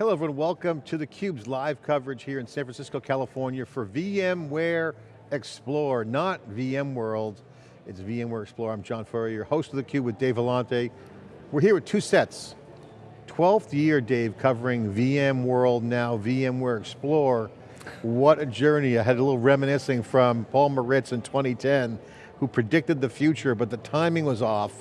Hello everyone, welcome to theCUBE's live coverage here in San Francisco, California for VMware Explore, not VMworld. It's VMware Explore, I'm John Furrier, your host of theCUBE with Dave Vellante. We're here with two sets. 12th year, Dave, covering VMworld now, VMware Explore. What a journey. I had a little reminiscing from Paul Maritz in 2010, who predicted the future, but the timing was off.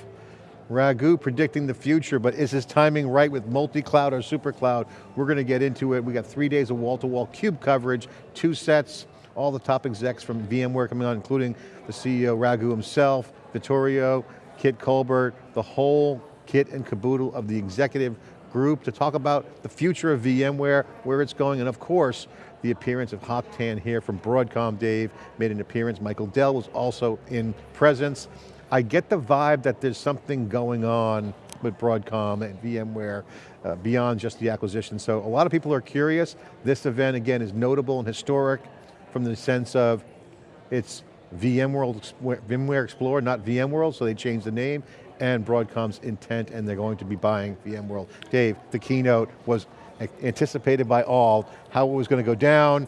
Raghu predicting the future, but is his timing right with multi-cloud or super cloud? We're going to get into it. We got three days of wall-to-wall -wall CUBE coverage, two sets, all the top execs from VMware coming on, including the CEO Raghu himself, Vittorio, Kit Colbert, the whole kit and caboodle of the executive group to talk about the future of VMware, where it's going, and of course, the appearance of Tan here from Broadcom, Dave, made an appearance. Michael Dell was also in presence. I get the vibe that there's something going on with Broadcom and VMware uh, beyond just the acquisition. So a lot of people are curious. This event, again, is notable and historic from the sense of it's VMworld, VMware Explorer, not VMworld, so they changed the name, and Broadcom's intent, and they're going to be buying VMworld. Dave, the keynote was anticipated by all, how it was going to go down,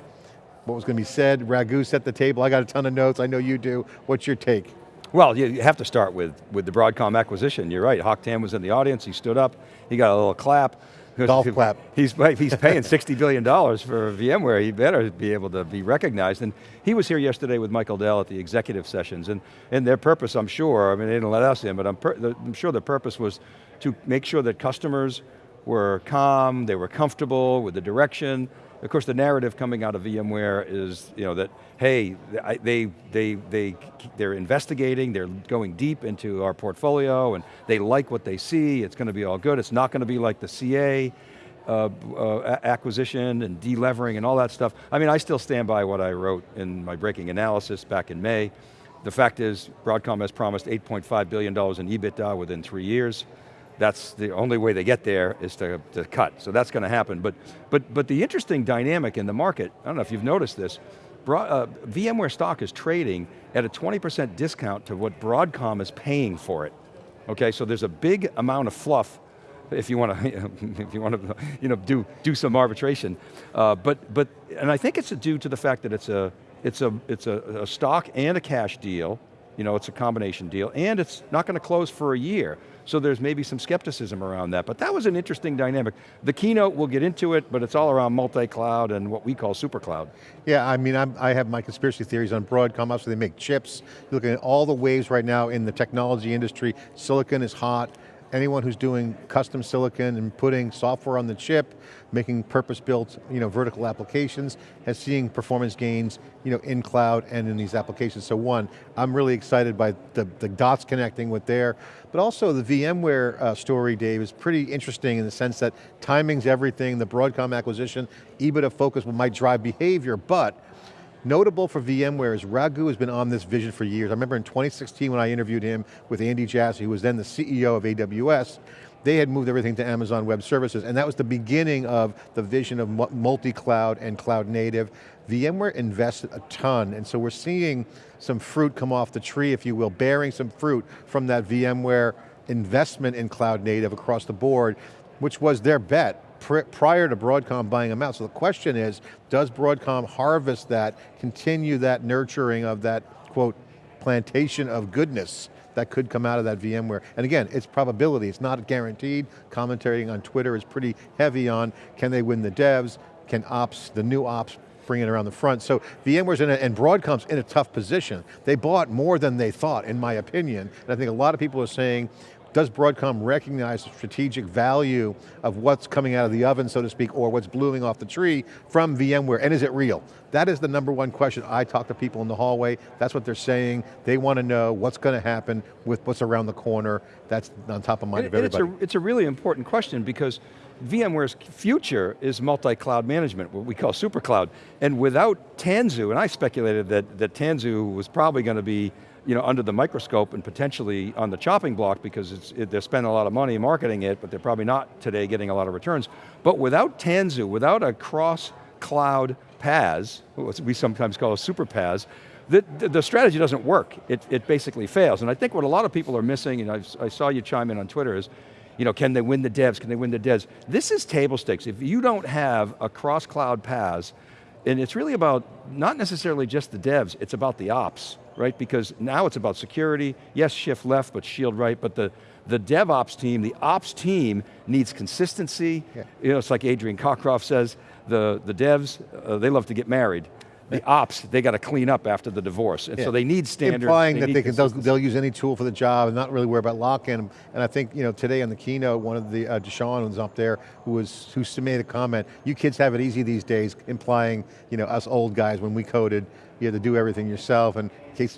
what was going to be said, Raghu set the table, I got a ton of notes, I know you do. What's your take? Well, you have to start with, with the Broadcom acquisition. You're right, Hock Tan was in the audience, he stood up, he got a little clap. Golf clap. He's, he's paying $60 billion for VMware, he better be able to be recognized. And he was here yesterday with Michael Dell at the executive sessions, and, and their purpose, I'm sure, I mean, they didn't let us in, but I'm, I'm sure the purpose was to make sure that customers were calm, they were comfortable with the direction, of course, the narrative coming out of VMware is, you know, that hey, they they they they're investigating, they're going deep into our portfolio, and they like what they see. It's going to be all good. It's not going to be like the CA. Uh, uh, acquisition and delevering and all that stuff. I mean, I still stand by what I wrote in my breaking analysis back in May. The fact is, Broadcom has promised $8.5 billion in EBITDA within three years that's the only way they get there is to, to cut. So that's going to happen. But, but, but the interesting dynamic in the market, I don't know if you've noticed this, uh, VMware stock is trading at a 20% discount to what Broadcom is paying for it. Okay, so there's a big amount of fluff if you want to, if you want to, you know, do do some arbitration, uh, but but and I think it's due to the fact that it's a it's a it's a, a stock and a cash deal, you know, it's a combination deal, and it's not going to close for a year. So there's maybe some skepticism around that, but that was an interesting dynamic. The keynote, we'll get into it, but it's all around multi-cloud and what we call super cloud. Yeah, I mean, I'm, i have my conspiracy theories on Broadcom, obviously they make chips. You're looking at all the waves right now in the technology industry, silicon is hot, anyone who's doing custom silicon and putting software on the chip, making purpose-built you know, vertical applications, has seeing performance gains you know, in cloud and in these applications. So one, I'm really excited by the, the dots connecting with there, but also the VMware uh, story, Dave, is pretty interesting in the sense that timing's everything, the Broadcom acquisition, EBITDA focus might drive behavior, but Notable for VMware is Raghu has been on this vision for years. I remember in 2016 when I interviewed him with Andy Jassy, who was then the CEO of AWS, they had moved everything to Amazon Web Services, and that was the beginning of the vision of multi-cloud and cloud native. VMware invested a ton, and so we're seeing some fruit come off the tree, if you will, bearing some fruit from that VMware investment in cloud native across the board, which was their bet prior to Broadcom buying them out. So the question is, does Broadcom harvest that, continue that nurturing of that, quote, plantation of goodness that could come out of that VMware. And again, it's probability, it's not guaranteed. Commentating on Twitter is pretty heavy on, can they win the devs? Can ops, the new ops bring it around the front. So VMware's in a, and Broadcom's in a tough position. They bought more than they thought, in my opinion. And I think a lot of people are saying, does Broadcom recognize the strategic value of what's coming out of the oven, so to speak, or what's blooming off the tree from VMware, and is it real? That is the number one question. I talk to people in the hallway, that's what they're saying. They want to know what's going to happen with what's around the corner. That's on top of mind and, of everybody. It's a, it's a really important question because VMware's future is multi-cloud management, what we call super cloud. And without Tanzu, and I speculated that, that Tanzu was probably going to be you know, under the microscope and potentially on the chopping block because it, they're spending a lot of money marketing it, but they're probably not today getting a lot of returns. But without Tanzu, without a cross-cloud PaaS, what we sometimes call a super PaaS, the, the, strategy doesn't work. It, it basically fails. And I think what a lot of people are missing, and i I saw you chime in on Twitter, is you know, can they win the devs, can they win the devs? This is table stakes. If you don't have a cross-cloud PaaS, and it's really about not necessarily just the devs, it's about the ops, right? Because now it's about security, yes, shift left, but shield right, but the, the DevOps team, the ops team needs consistency. Yeah. You know, it's like Adrian Cockcroft says, the, the devs, uh, they love to get married. The ops, they got to clean up after the divorce. And Yeah. so they need standards. Implying that need they can, they'll, they'll use any tool for the job and not really worry about lock-in. And I think, you know, today on the keynote, one of the, uh, Deshaun was up there, who was, who made a comment, you kids have it easy these days, implying, you know, us old guys, when we coded, you had to do everything yourself, and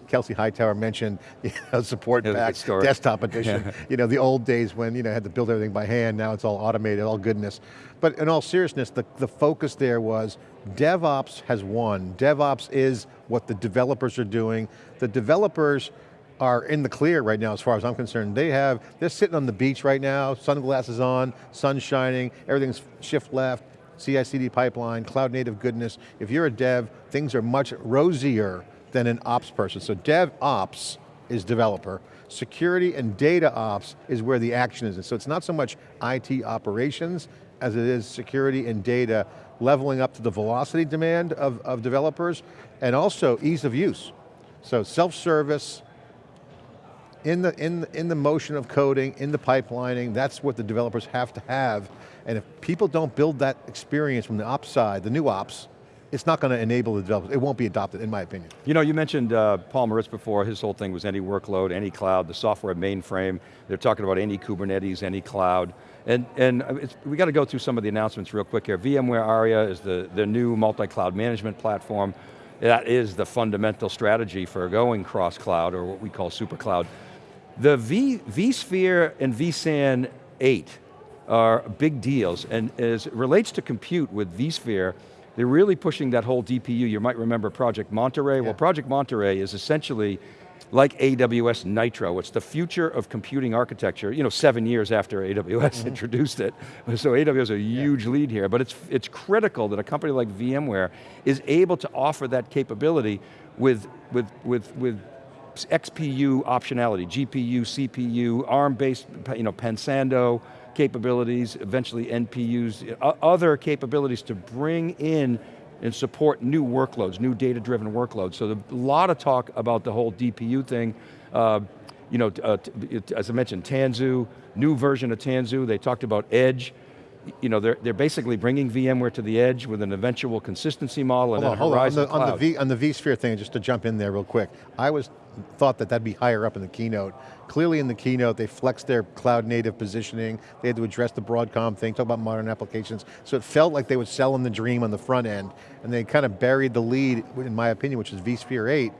Kelsey Hightower mentioned, you know, support Yeah, it was a back, desktop edition. You know, the old days when, you know, had to build everything by hand, now it's all automated, all goodness. But in all seriousness, the, the focus there was, DevOps has won. DevOps is what the developers are doing. The developers are in the clear right now as far as I'm concerned. They have, they're sitting on the beach right now, sunglasses on, sun shining, everything's shift left, CI/CD pipeline, cloud native goodness. If you're a dev, things are much rosier than an ops person. So DevOps is developer. Security and data ops is where the action is. So it's not so much IT operations as it is security and data leveling up to the velocity demand of, of developers and also ease of use. So self-service, in the, in, in the motion of coding, in the pipelining, that's what the developers have to have. And if people don't build that experience from the ops side, the new ops, it's not going to enable the developers. It won't be adopted, in my opinion. You know, you mentioned uh, Paul Maritz before, his whole thing was any workload, any cloud, the software mainframe. They're talking about any Kubernetes, any cloud. And, and it's, we got to go through some of the announcements real quick here. VMware Aria is the, the new multi-cloud management platform. That is the fundamental strategy for going cross-cloud, or what we call super cloud. The v, vSphere and vSAN 8 are big deals, and as it relates to compute with vSphere, they're really pushing that whole DPU. You might remember Project Monterey. Well, Project Monterey is essentially like AWS Nitro. It's the future of computing architecture, you know, seven years after AWS mm-hmm. introduced it. So AWS is a huge lead here, but it's, it's critical that a company like VMware is able to offer that capability with, with, with, with XPU optionality, GPU, CPU, ARM-based, you know, Pensando capabilities, eventually NPUs, other capabilities to bring in and support new workloads, new data-driven workloads. So a lot of talk about the whole DPU thing. Uh, you know, uh, as I mentioned, Tanzu, new version of Tanzu, they talked about Edge. You know, they're, they're basically bringing VMware to the edge with an eventual consistency model and Hold on, hold on. On the, on the V, on the vSphere thing, just to jump in there real quick, I was, thought that that'd be higher up in the keynote. Clearly in the keynote, they flexed their cloud native positioning, they had to address the Broadcom thing, talk about modern applications, so it felt like they were selling the dream on the front end, and they kind of buried the lead, in my opinion, which is vSphere 8.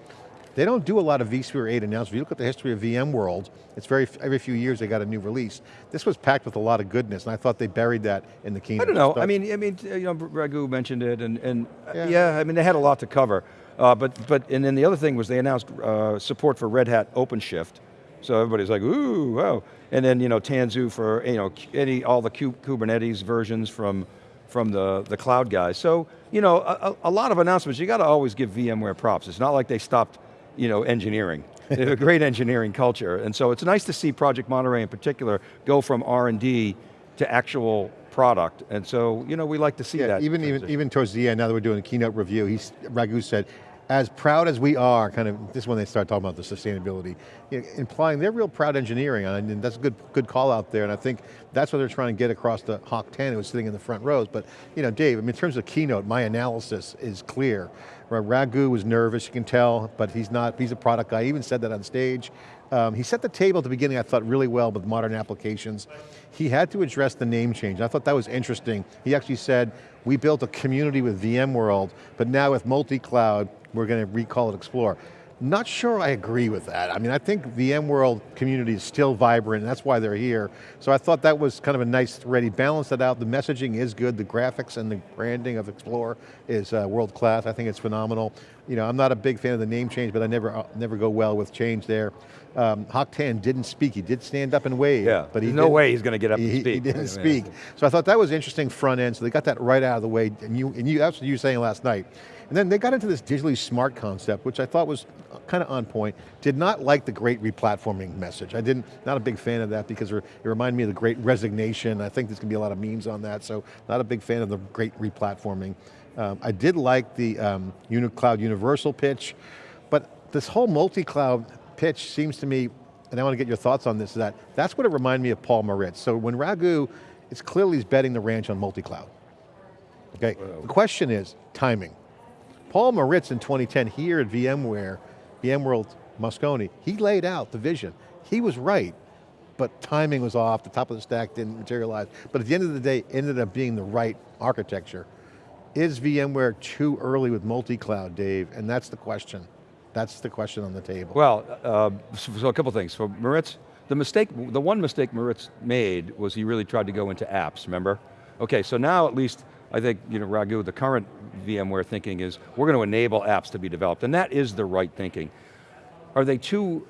They don't do a lot of vSphere 8 announcements. If you look at the history of VMworld, it's very, every few years they got a new release. This was packed with a lot of goodness, and I thought they buried that in the keynote. I don't know. I mean, I mean, you know, Raghu mentioned it, and, and uh, Yeah. yeah. I mean, they had a lot to cover. Uh, but, but, and then the other thing was they announced uh, support for Red Hat OpenShift. So everybody's like, ooh, wow. And then, you know, Tanzu for, you know, any, all the Kubernetes versions from, from the, the cloud guys. So, you know, a, a- a lot of announcements. You got to always give VMware props. It's not like they stopped, you know, engineering. They have a great engineering culture. And so it's nice to see Project Monterey in particular go from R&D to actual product. And so, you know, we like to see Yeah, that. even, even, transition. even towards the end, now that we're doing a keynote review, he's, Raghu said, as proud as we are, kind of, this is when they start talking about the sustainability, you know, implying they're real proud engineering, and that's a good, good call out there, and I think that's what they're trying to get across the Hock Tan who was sitting in the front rows. But, you know, Dave, I mean, in terms of keynote, my analysis is clear. Ra- Raghu was nervous, you can tell, but he's not, he's a product guy, he even said that on stage. Um, he set the table at the beginning, I thought, really well with modern applications. He had to address the name change. I thought that was interesting. He actually said, we built a community with VMworld, but now with multi-cloud, we're going to recall it Explore. Not sure I agree with that. I mean, I think VMworld community is still vibrant, and that's why they're here. So I thought that was kind of a nice thread. He balanced it out. The messaging is good. The graphics and the branding of Explore is uh, world class. I think it's phenomenal. you know, I'm not a big fan of the name change, but I never, uh, never go well with change there. Um, Tan didn't speak, he did stand up and wave. Yeah, but he no way he's going to get up he, and speak. He didn't Yeah. speak. So I thought that was interesting front end, so they got that right out of the way, and you, and you that's what you were saying last night. And then they got into this digitally smart concept, which I thought was kind of on point. Did not like the great replatforming message. I didn't, not a big fan of that because it reminded me of the great resignation. I think there's going to be a lot of memes on that, so not a big fan of the great replatforming. Um, I did like the um, Cloud Universal pitch, but this whole multi-cloud pitch seems to me, and I want to get your thoughts on this, is that that's what it reminded me of Paul Maritz. So when Raghu, it's clearly he's betting the ranch on multi-cloud. Okay, the question is timing. Paul Maritz in 2010 here at VMware, VMworld Moscone, he laid out the vision. He was right, but timing was off, the top of the stack didn't materialize. But at the end of the day, ended up being the right architecture. Is VMware too early with multi-cloud, Dave? And that's the question. That's the question on the table. Well, uh, so, so a couple things. For Maritz, the mistake, the one mistake Maritz made was he really tried to go into apps, remember? Okay, so now at least, I think, you know, Raghu, the current VMware thinking is, we're going to enable apps to be developed, and that is the right thinking. Are they too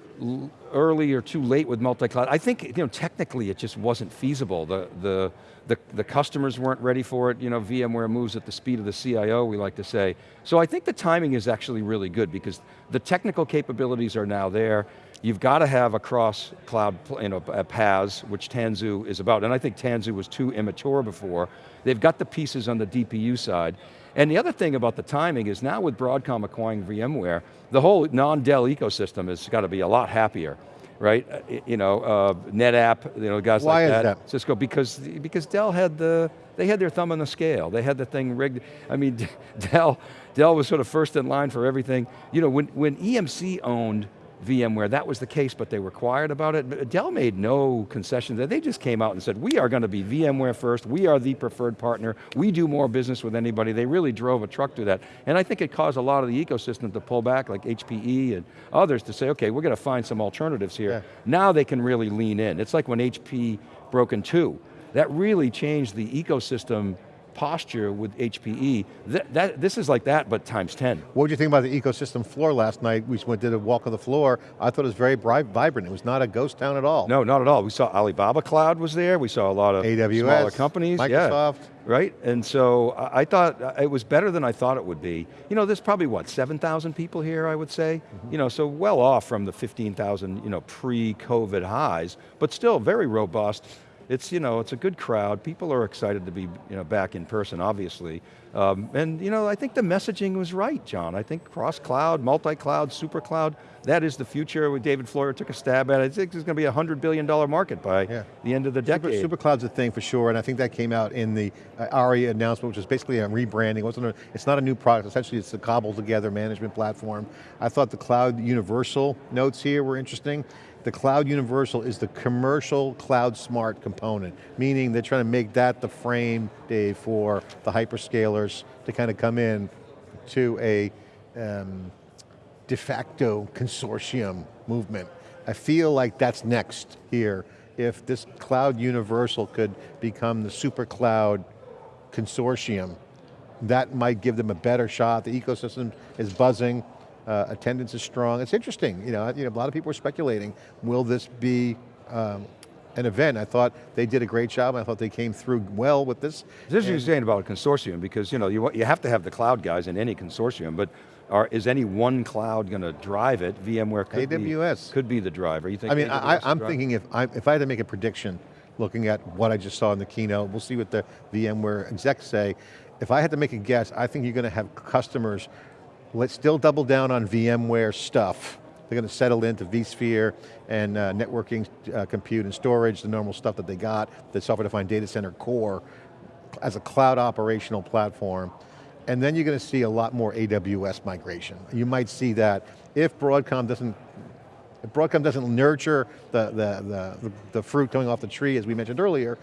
early or too late with multi-cloud? I think, you know, technically it just wasn't feasible. The, the, the, the customers weren't ready for it. You know, VMware moves at the speed of the CIO, we like to say. So I think the timing is actually really good because the technical capabilities are now there. You've got to have a cross-cloud you know, PaaS, which Tanzu is about, and I think Tanzu was too immature before. They've got the pieces on the DPU side. And the other thing about the timing is now with Broadcom acquiring VMware, the whole non-Dell ecosystem has got to be a lot happier, right? Uh, You know, uh, NetApp, you know, guys Why like is that. that? Cisco, because, because Dell had the, they had their thumb on the scale. They had the thing rigged. I mean, Dell, Dell was sort of first in line for everything. You know, when, when EMC owned VMware, that was the case, but they were quiet about it. But Dell made no concessions. They just came out and said, we are going to be VMware first, we are the preferred partner, we do more business with anybody. They really drove a truck to that. And I think it caused a lot of the ecosystem to pull back, like HPE and others, to say, okay, we're going to find some alternatives here. Yeah. Now they can really lean in. It's like when HP broke in two. That really changed the ecosystem posture with HPE. That, that, this is like that, but times 10. What did you think about the ecosystem floor last night? We went did a walk of the floor. I thought it was very vibrant. It was not a ghost town at all. No, not at all. We saw Alibaba Cloud was there. We saw a lot of AWS, smaller companies. yeah. Microsoft. Right, and so I I thought uh, it was better than I thought it would be. You know, there's probably what, 7,000 people here, I would say? Mm-hmm. You know, so well off from the 15,000, you know, pre-COVID highs, but still very robust. It's, you know, it's a good crowd. People are excited to be, you know, back in person, obviously. Um, and, you know, I think the messaging was right, John. I think cross-cloud, multi-cloud, super cloud, that is the future. With David Floyer took a stab at it. I think it's going to be a $100 billion market by Yeah. the end of the decade. Super. SuperCloud's a thing for sure, and I think that came out in the uh, ARIA announcement, which is basically a rebranding. It it's not a new product, essentially it's a cobbled together management platform. I thought the Cloud Universal notes here were interesting. The Cloud Universal is the commercial cloud smart component, meaning they're trying to make that the frame, Dave, for the hyperscalers to kind of come in to a um, de facto consortium movement. I feel like that's next here. If this cloud universal could become the super cloud consortium, that might give them a better shot. The ecosystem is buzzing, uh, attendance is strong. It's interesting, you know, you know, a lot of people are speculating, will this be um, an event? I thought they did a great job. I thought they came through well with this. It's interesting you're saying about a consortium because you know you, you have to have the cloud guys in any consortium, but are, is any one cloud going to drive it? VMware could AWS. be could be the driver. You think? I mean, AWS I, I'm drive thinking if I, if I had to make a prediction, looking at what I just saw in the keynote, we'll see what the VMware execs say. If I had to make a guess, I think you're going to have customers, let's still double down on VMware stuff. They're going to settle into vSphere and uh, networking, uh, compute and storage, the normal stuff that they got, the software-defined data center core, as a cloud operational platform. And then you're going to see a lot more AWS migration. You might see that if Broadcom doesn't if Broadcom doesn't nurture the, the, the, the fruit coming off the tree, as we mentioned earlier,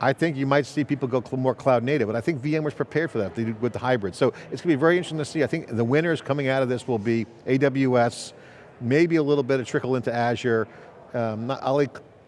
I think you might see people go more cloud native, but I think VMware's prepared for that with the hybrid. So it's going to be very interesting to see. I think the winners coming out of this will be AWS, maybe a little bit of trickle into Azure. Um, not,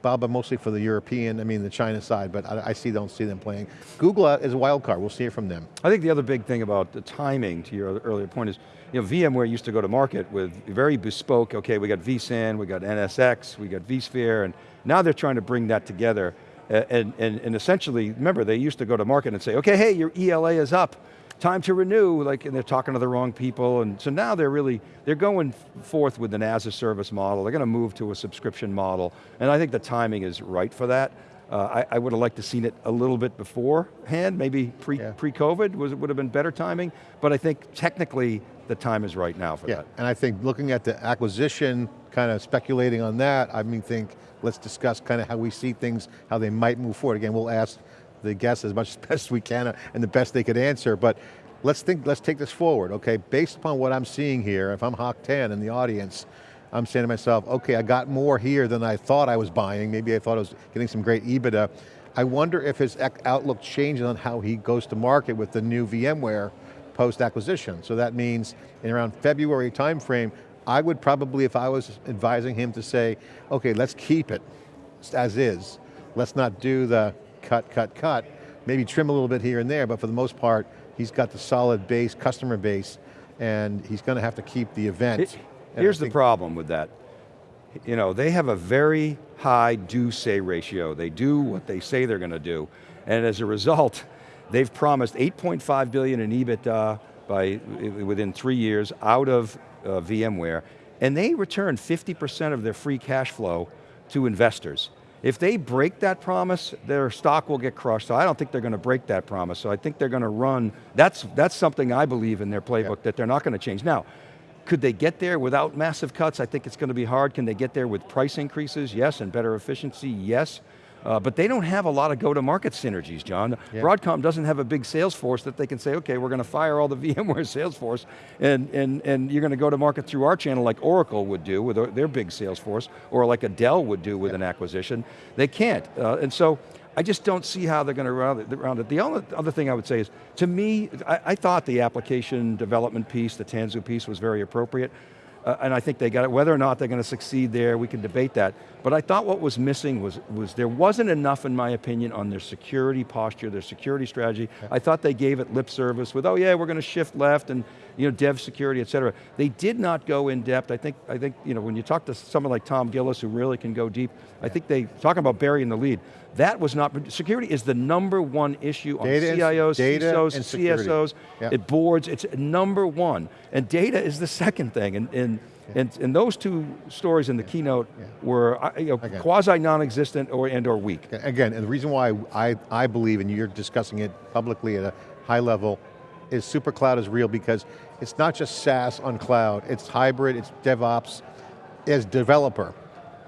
I'm mostly for the European, I mean the China side, but I, I see, don't see them playing. Google is a wild card, we'll see it from them. I think the other big thing about the timing, to your earlier point, is you know, VMware used to go to market with very bespoke, okay, we got vSAN, we got NSX, we got vSphere, and now they're trying to bring that together. And, and, and essentially, remember, they used to go to market and say, okay, hey, your ELA is up, time to renew, like, and they're talking to the wrong people, and so now they're really, they're going forth with an as a service model, they're going to move to a subscription model, and I think the timing is right for that. Uh, I, I, would have liked to seen it a little bit beforehand, maybe pre, yeah. pre-COVID was, would have been better timing, but I think technically the time is right now for that. yeah. that. And I think looking at the acquisition, kind of speculating on that, I mean think, let's discuss kind of how we see things, how they might move forward. Again, we'll ask the guests as much as best we can uh, and the best they could answer, but let's think, let's take this forward, okay? Based upon what I'm seeing here, if I'm Hock Tan in the audience, I'm saying to myself, okay, I got more here than I thought I was buying. Maybe I thought I was getting some great EBITDA. I wonder if his outlook changes on how he goes to market with the new VMware post-acquisition. So that means in around February timeframe, I would probably, if I was advising him to say, okay, let's keep it as is. Let's not do the cut, cut, cut. Maybe trim a little bit here and there, but for the most part, he's got the solid base, customer base, and he's going to have to keep the event. It, here's the problem with that. You know, they have a very high do-say ratio. They do what they say they're going to do. And as a result, they've promised 8.5 billion in EBITDA by, within three years out of uh, VMware, and they return 50% of their free cash flow to investors. If they break that promise, their stock will get crushed, so I don't think they're going to break that promise, so I think they're going to run, that's, that's something I believe in their playbook that they're not going to change. Now, could they get there without massive cuts? I think it's going to be hard. Can they get there with price increases? Yes, and better efficiency? Yes. Uh, but they don't have a lot of go-to-market synergies, John. Yeah. Broadcom doesn't have a big sales force that they can say, okay, we're going to fire all the VMware sales force and, and, and you're going to go to market through our channel like Oracle would do with their big sales force, or like a Dell would do with yeah. an acquisition. They can't, uh, and so I just don't see how they're going to round it. The only other thing I would say is, to me, I, I thought the application development piece, the Tanzu piece was very appropriate uh, and I think they got it. Whether or not they're going to succeed there, we can debate that. But I thought what was missing was, was there wasn't enough, in my opinion, on their security posture, their security strategy. I thought they gave it lip service with, oh yeah, we're going to shift left and you know, dev security, et cetera. They did not go in depth. I think, I think you know, when you talk to someone like Tom Gillis who really can go deep, yeah. I think they, talking about burying the lead, that was not, security is the number one issue on data CIOs, data CISOs, CSOs, yep. it boards, it's number one. And data is the second thing. And, and, yeah. and, and those two stories in the keynote yeah. were uh, you know, quasi non-existent or, and or weak. Again, and the reason why I, I believe, and you're discussing it publicly at a high level, is SuperCloud is real because it's not just SaaS on cloud, it's hybrid, it's DevOps, as developer.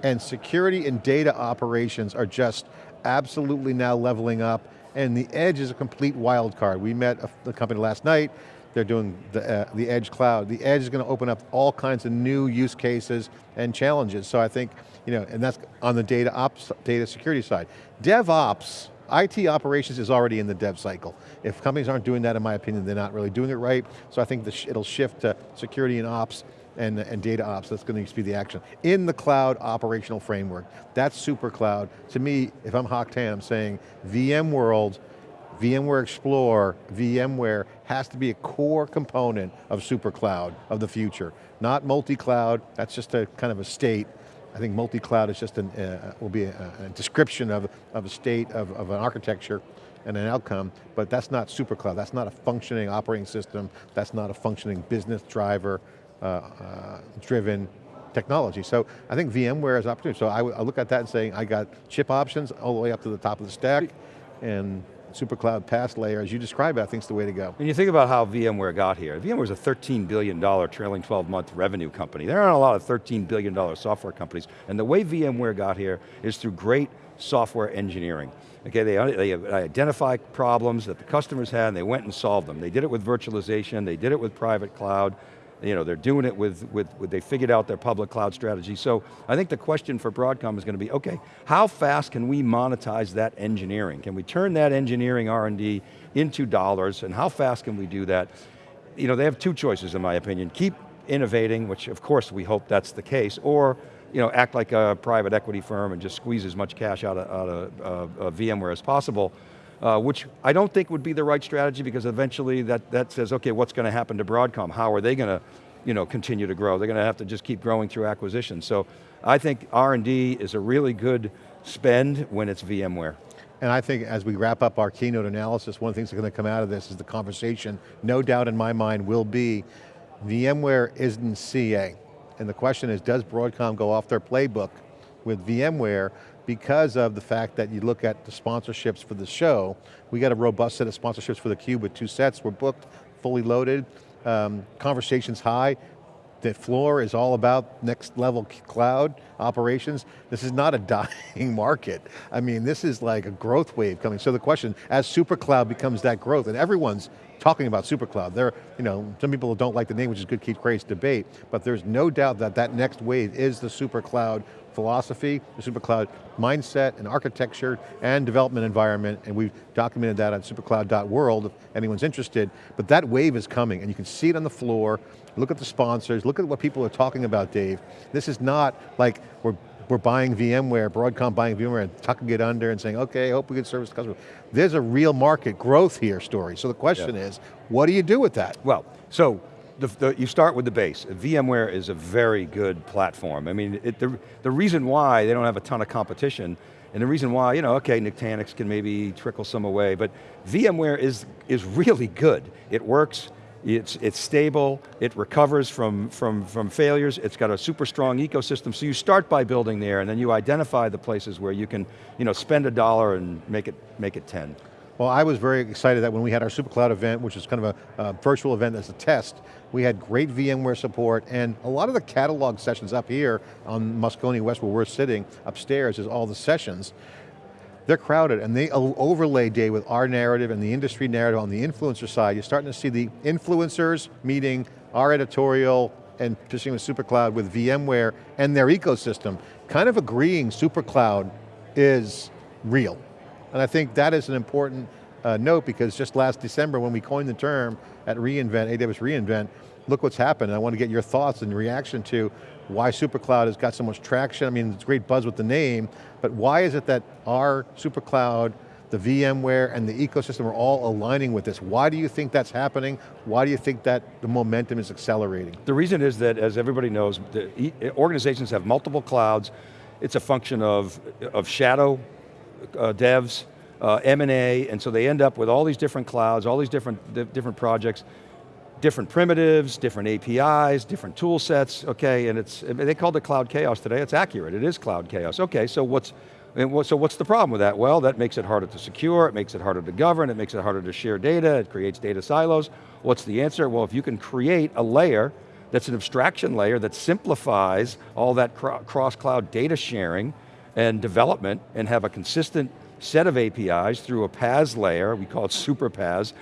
And security and data operations are just absolutely now leveling up, and the edge is a complete wild card. We met a, the company last night, they're doing the, uh, the edge cloud. The edge is going to open up all kinds of new use cases and challenges. So I think, you know, and that's on the data ops, data security side. DevOps, IT operations is already in the dev cycle. If companies aren't doing that, in my opinion, they're not really doing it right. So I think sh it'll shift to security and ops and, and data ops, that's going to be the action. In the cloud operational framework, that's super cloud. To me, if I'm Hock Tan, I'm saying VMworld, VMware Explore, VMware has to be a core component of super cloud of the future. Not multi-cloud, that's just a kind of a state. I think multi-cloud is just an, uh, will be a, a, description of, of a state of, of an architecture and an outcome, but that's not super cloud. That's not a functioning operating system. That's not a functioning business driver. Uh, uh, driven technology. So I think VMware is opportunity. So I, I, look at that and saying, I got chip options all the way up to the top of the stack, and SuperCloud PaaS layer, as you describe it, I think is the way to go. When you think about how VMware got here, VMware is a $13 billion trailing 12 month revenue company. There aren't a lot of $13 billion software companies, and the way VMware got here is through great software engineering. Okay, they, they identified problems that the customers had and they went and solved them. They did it with virtualization, they did it with private cloud, you know, they're doing it with, with, with, they figured out their public cloud strategy. So I think the question for Broadcom is going to be, okay, how fast can we monetize that engineering? Can we turn that engineering R&D into dollars, and how fast can we do that? You know, they have two choices in my opinion. Keep innovating, which of course we hope that's the case, or you know, act like a private equity firm and just squeeze as much cash out of, out of uh, VMware as possible, uh, which I don't think would be the right strategy because eventually that, that says, okay, what's going to happen to Broadcom? How are they going to you know, continue to grow? They're going to have to just keep growing through acquisition. So I think R&D is a really good spend when it's VMware. And I think as we wrap up our keynote analysis, one of the things that's going to come out of this is the conversation, no doubt in my mind, will be VMware isn't CA. And the question is, does Broadcom go off their playbook with VMware because of the fact that you look at the sponsorships for the show, we got a robust set of sponsorships for the Cube with two sets, we're booked, fully loaded, um, conversations high, the floor is all about next level cloud operations. This is not a dying market. I mean, this is like a growth wave coming. So the question, as SuperCloud becomes that growth, and everyone's talking about SuperCloud, there, you know, some people don't like the name, which is good, keep crazy debate, but there's no doubt that that next wave is the SuperCloud philosophy, the SuperCloud mindset and architecture and development environment, and we've documented that on supercloud.world if anyone's interested, but that wave is coming and you can see it on the floor, look at the sponsors, look at what people are talking about, Dave. This is not like we're we're buying VMware, Broadcom buying VMware and tucking it under and saying, okay, I hope we can service the customer. There's a real market growth here story. So the question yeah. is, what do you do with that? Well, so the, the, you start with the base. VMware is a very good platform. I mean, it, the, the reason why they don't have a ton of competition, and the reason why, you know, okay, Nutanix can maybe trickle some away, but VMware is, is really good. It works, it's, it's stable, it recovers from, from, from failures, it's got a super strong ecosystem, so you start by building there, and then you identify the places where you can you know, spend a dollar and make it, make it 10. Well, I was very excited that when we had our SuperCloud event, which is kind of a, a, virtual event as a test, we had great VMware support, and a lot of the catalog sessions up here on Moscone West, where we're sitting, upstairs is all the sessions, they're crowded, and they overlay day with our narrative and the industry narrative on the influencer side. You're starting to see the influencers meeting our editorial and pursuing with SuperCloud with VMware and their ecosystem, kind of agreeing SuperCloud is real. And I think that is an important uh, note because just last December when we coined the term at reInvent, AWS reInvent, look what's happened. I want to get your thoughts and reaction to why SuperCloud has got so much traction. I mean, it's great buzz with the name, but why is it that our SuperCloud, the VMware, and the ecosystem are all aligning with this? Why do you think that's happening? Why do you think that the momentum is accelerating? The reason is that, as everybody knows, organizations have multiple clouds. It's a function of, of shadow uh, devs, uh, M&A, and so they end up with all these different clouds, all these different, different projects, different primitives, different APIs, different tool sets, okay, and it's, they called it cloud chaos today, it's accurate, it is cloud chaos. Okay, so what's, so what's the problem with that? Well, that makes it harder to secure, it makes it harder to govern, it makes it harder to share data, it creates data silos. What's the answer? Well, if you can create a layer that's an abstraction layer that simplifies all that cross-cloud data sharing and development and have a consistent set of APIs through a PaaS layer, we call it super PaaS,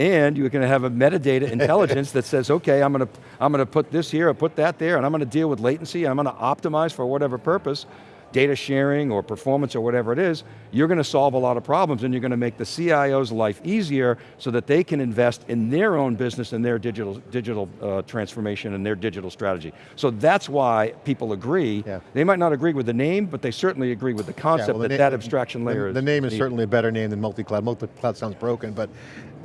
and you're going to have a metadata intelligence that says, okay, I'm going to, I'm going to put this here, or put that there, and I'm going to deal with latency, I'm going to optimize for whatever purpose, data sharing or performance or whatever it is, you're going to solve a lot of problems and you're going to make the CIO's life easier so that they can invest in their own business and their digital, digital uh, transformation and their digital strategy. So that's why people agree. Yeah. They might not agree with the name, but they certainly agree with the concept yeah, well, the that that abstraction layer the, is The name is needed. certainly a better name than multi-cloud. Multi-cloud sounds broken, but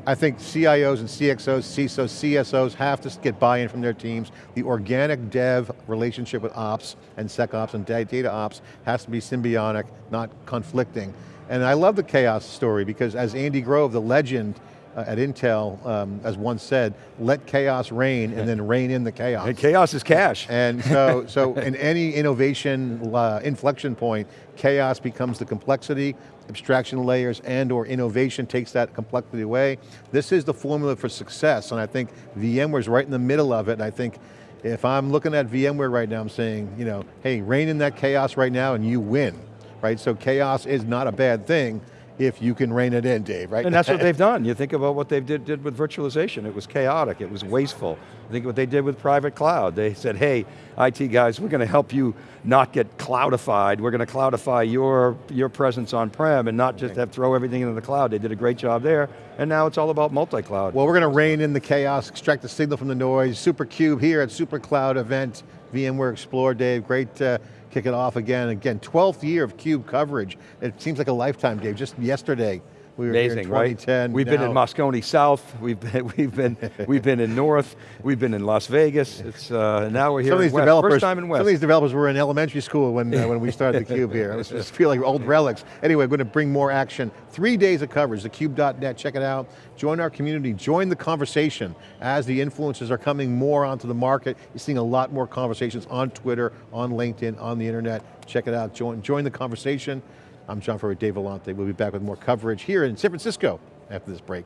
I think CIOs and CXOs, CISOs, CSOs have to get buy-in from their teams. The organic dev relationship with ops and SecOps and data ops has to be symbiotic, not conflicting. And I love the chaos story because as Andy Grove, the legend at Intel, um, as one said, let chaos reign and then reign in the chaos. And chaos is cash. And so, so in any innovation uh, inflection point, chaos becomes the complexity, abstraction layers and or innovation takes that complexity away. This is the formula for success, and I think VMware's right in the middle of it, and I think if I'm looking at VMware right now, I'm saying, you know, hey, reign in that chaos right now and you win, right? So chaos is not a bad thing, if you can rein it in, Dave, right? And that's what they've done. You think about what they did, did with virtualization. It was chaotic, it was wasteful. Think what they did with private cloud. They said, hey, IT guys, we're going to help you not get cloudified. We're going to cloudify your, your presence on-prem and not just have throw everything into the cloud. They did a great job there, and now it's all about multi-cloud. Well, we're going to rein in the chaos, extract the signal from the noise. SuperCube here at SuperCloud event, VMware Explore, Dave. Great uh, kick it off again. Again, 12th year of CUBE coverage. It seems like a lifetime, Dave. Just yesterday, we were Amazing, right? 2010. We've been in Moscone South. We've been, we've been, we've been in North. We've been in Las Vegas. It's uh, now we're here Some of these West. developers, First time in some of these developers were in elementary school when, uh, when we started the Cube here. It just feel like old relics. Anyway, we're going to bring more action. Three days of coverage, thecube.net, check it out. Join our community, join the conversation. As the influencers are coming more onto the market, you're seeing a lot more conversations on Twitter, on LinkedIn, on the internet. Check it out, join, join the conversation. I'm John Furrier, Dave Vellante. We'll be back with more coverage here in San Francisco after this break.